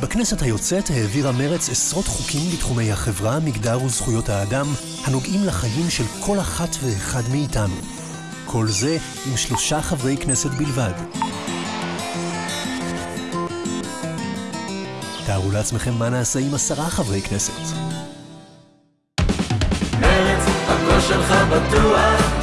בכנסת היוצאת העבירה מרץ עשרות חוקים בתחומי החברה, מגדר וזכויות האדם, הנוגעים לחיים של כל אחת ואחד מאיתנו. כל זה עם שלושה חברי כנסת בלבד. תארו לעצמכם מה נעשה עם עשרה חברי כנסת. מרץ, הקול שלך בטוח,